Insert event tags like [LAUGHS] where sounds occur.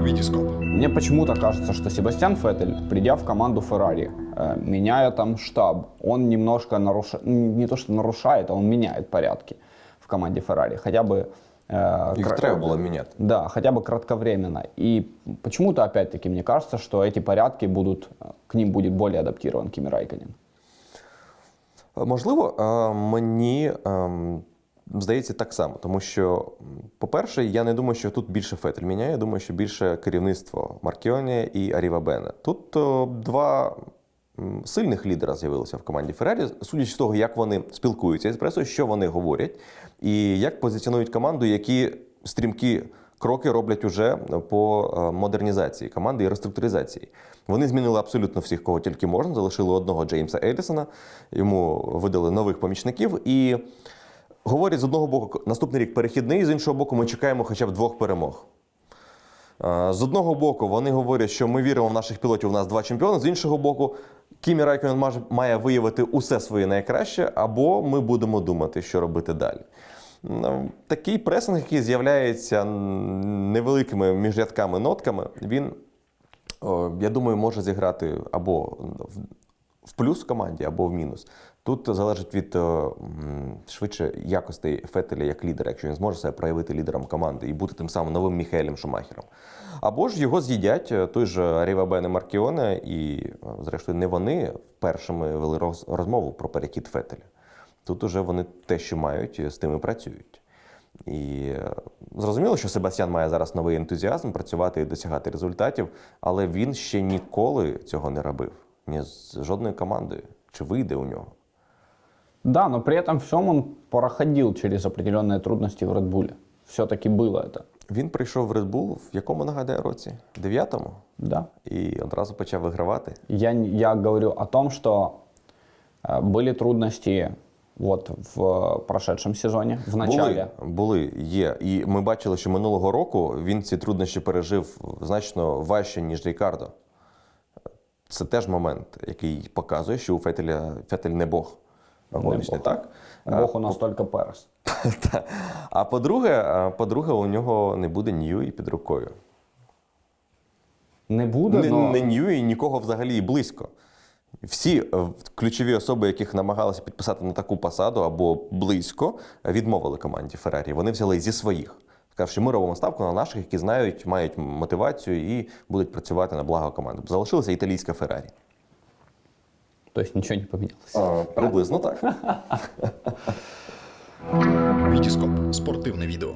Витископ. Мне почему-то кажется, что Себастьян Феттель, придя в команду Феррари, э, меняя там штаб, он немножко нарушает, не то что нарушает, а он меняет порядки в команде Феррари. Хотя бы... э, Їх кра- треба було міняти. Да, хотя бы кратковременно. И почему-то, опять-таки, мне кажется, что эти порядки будут, э, к ним будет более адаптирован Кими Райконен. Можливо, е, мені ем, здається так само, тому що, по-перше, я не думаю, що тут більше Фетель міняє. Я думаю, що більше керівництво Маркіоні і Аріва Бене. Тут е, два сильних лідера з'явилися в команді Феррарі, судячи з того, як вони спілкуються з пресою, що вони говорять, і як позиціонують команду, які стрімкі кроки роблять уже по е, модернізації команди і реструктуризації. Вони змінили абсолютно всіх, кого тільки можна. Залишили одного Джеймса Елісона, йому видали нових помічників. І говорять з одного боку, наступний рік перехідний, з іншого боку, ми чекаємо хоча б двох перемог. З одного боку, вони говорять, що ми віримо в наших пілотів, у нас два чемпіони. З іншого боку, Кімі Райконен має виявити усе своє найкраще, або ми будемо думати, що робити далі. Ну, Такий пресинг, який з'являється невеликими міжрядками нотками, він, я думаю, може зіграти або в- плюс команді, або в мінус. Тут залежить від е, швидше якостей Фетеля як лідера, якщо він зможе себе проявити лідером команди і бути тим самим новим Міхаелем Шумахером. Або ж його з'їдять е, той же Ріва Бене Маркіоне, і, е, зрештою, не вони першими вели розмову про перехід Фетеля. Тут уже вони те, що мають, з тим і працюють. І зрозуміло, що Себастьян має зараз новий ентузіазм працювати і досягати результатів, але він ще ніколи цього не робив Ні з жодною командою. Чи вийде у нього? Да, но при этом всем он проходил через определенные трудности в Редбуле. Все-таки было это. Він прийшов в Red Bull в якому нагадаю році? Дев'ятому? Да. І одразу почав вигравати. Я, н- я говорю о том, что э, были трудности вот в прошедшем сезоне, в начале. Були, були, є. І ми бачили, що минулого року він ці труднощі пережив значно важче, ніж Рікардо. Це теж момент, який показує, що у Фетеля Фетель не Бог. Гоночний, Бог. так? Бог у нас только Перес. [LAUGHS] Та. А по-друге, по-друге, у нього не буде Ньюї під рукою. Не буде, Не, но... не Ньюї, нікого взагалі і близько. Всі е, ключові особи, яких намагалися підписати на таку посаду або близько, відмовили команді Феррарі. Вони взяли зі своїх. Сказав, що ми робимо ставку на наших, які знають, мають мотивацію і будуть працювати на благо команди. Залишилася італійська Феррарі. Тобто нічого ничего не помінялося. Приблизно так. [LAUGHS] Вітіскоп Спортивне відео.